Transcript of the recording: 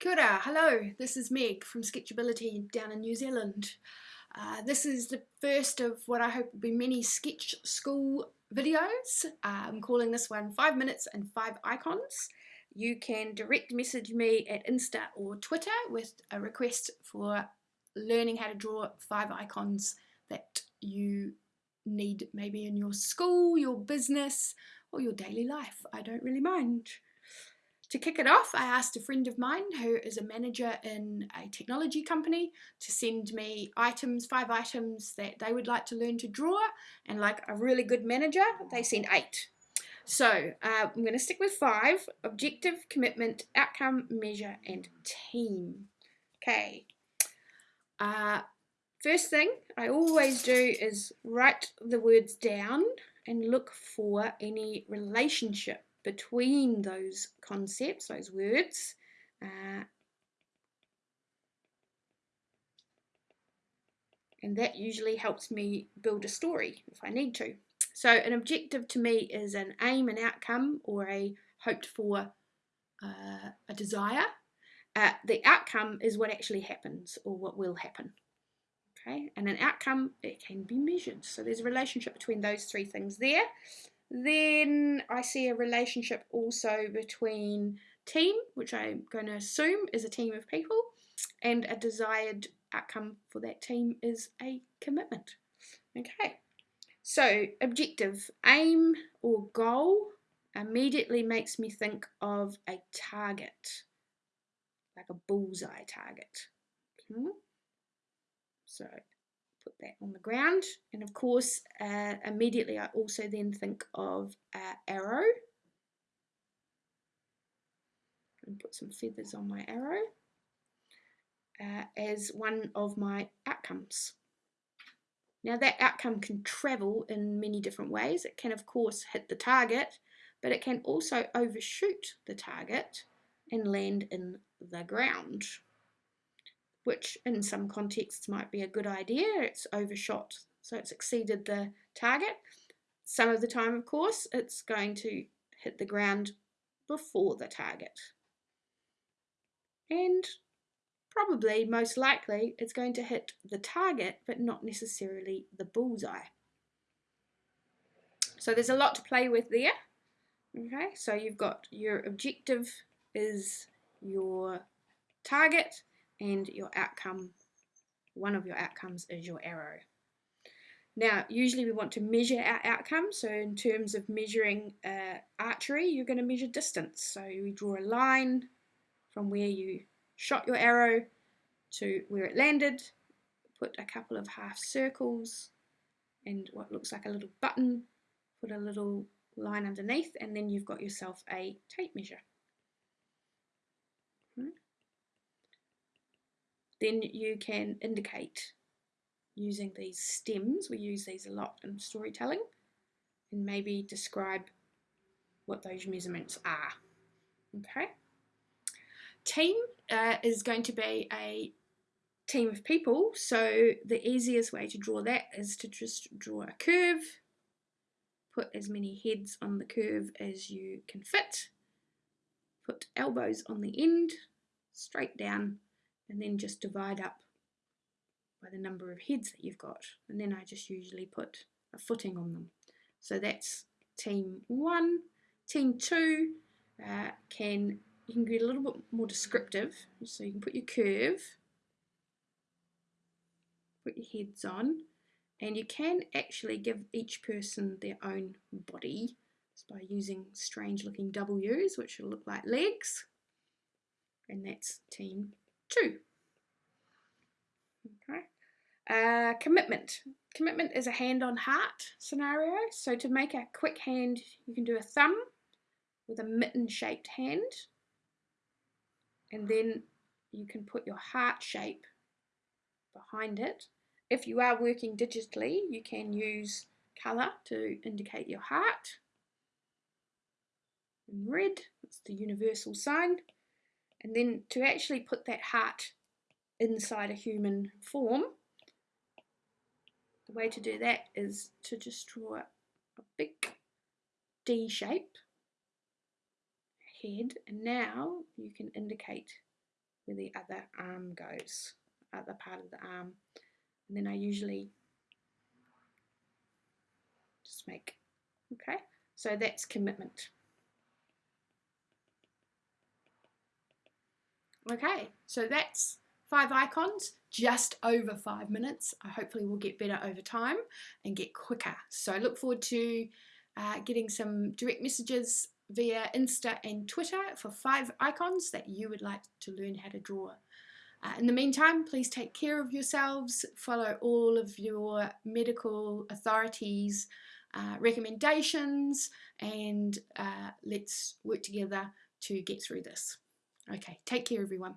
Kia ora, hello, this is Meg from Sketchability down in New Zealand. Uh, this is the first of what I hope will be many sketch school videos. Uh, I'm calling this one 5 minutes and 5 icons. You can direct message me at Insta or Twitter with a request for learning how to draw 5 icons that you need maybe in your school, your business or your daily life. I don't really mind. To kick it off, I asked a friend of mine who is a manager in a technology company to send me items, five items that they would like to learn to draw. And like a really good manager, they sent eight. So uh, I'm going to stick with five, objective, commitment, outcome, measure, and team. Okay. Uh, first thing I always do is write the words down and look for any relationship between those concepts, those words. Uh, and that usually helps me build a story if I need to. So an objective to me is an aim, an outcome, or a hoped for uh, a desire. Uh, the outcome is what actually happens or what will happen. Okay, and an outcome, it can be measured. So there's a relationship between those three things there. Then I see a relationship also between team, which I'm going to assume is a team of people, and a desired outcome for that team is a commitment. Okay, so objective, aim or goal immediately makes me think of a target, like a bullseye target. Hmm? So put that on the ground. And of course, uh, immediately I also then think of uh, arrow. And put some feathers on my arrow uh, as one of my outcomes. Now that outcome can travel in many different ways. It can of course hit the target, but it can also overshoot the target and land in the ground which in some contexts might be a good idea. It's overshot, so it's exceeded the target. Some of the time, of course, it's going to hit the ground before the target. And probably, most likely, it's going to hit the target, but not necessarily the bullseye. So there's a lot to play with there. Okay, so you've got your objective is your target, and your outcome, one of your outcomes is your arrow. Now, usually we want to measure our outcome. So in terms of measuring uh, archery, you're going to measure distance. So we draw a line from where you shot your arrow to where it landed, put a couple of half circles and what looks like a little button, put a little line underneath, and then you've got yourself a tape measure. Then you can indicate using these stems. We use these a lot in storytelling and maybe describe what those measurements are. Okay. Team uh, is going to be a team of people, so the easiest way to draw that is to just draw a curve, put as many heads on the curve as you can fit, put elbows on the end, straight down, and then just divide up by the number of heads that you've got. And then I just usually put a footing on them. So that's team one team two uh, can you can get a little bit more descriptive. So you can put your curve put your heads on and you can actually give each person their own body by using strange looking W's which will look like legs. And that's team two. Okay. Uh, commitment. Commitment is a hand on heart scenario. So to make a quick hand, you can do a thumb with a mitten shaped hand. And then you can put your heart shape behind it. If you are working digitally, you can use colour to indicate your heart. In red, it's the universal sign. And then to actually put that heart inside a human form, the way to do that is to just draw a big D shape head and now you can indicate where the other arm goes, other part of the arm. And then I usually just make, okay, so that's commitment. Okay, so that's five icons, just over five minutes. I hopefully will get better over time and get quicker. So I look forward to uh, getting some direct messages via Insta and Twitter for five icons that you would like to learn how to draw. Uh, in the meantime, please take care of yourselves, follow all of your medical authorities' uh, recommendations, and uh, let's work together to get through this. Okay, take care everyone.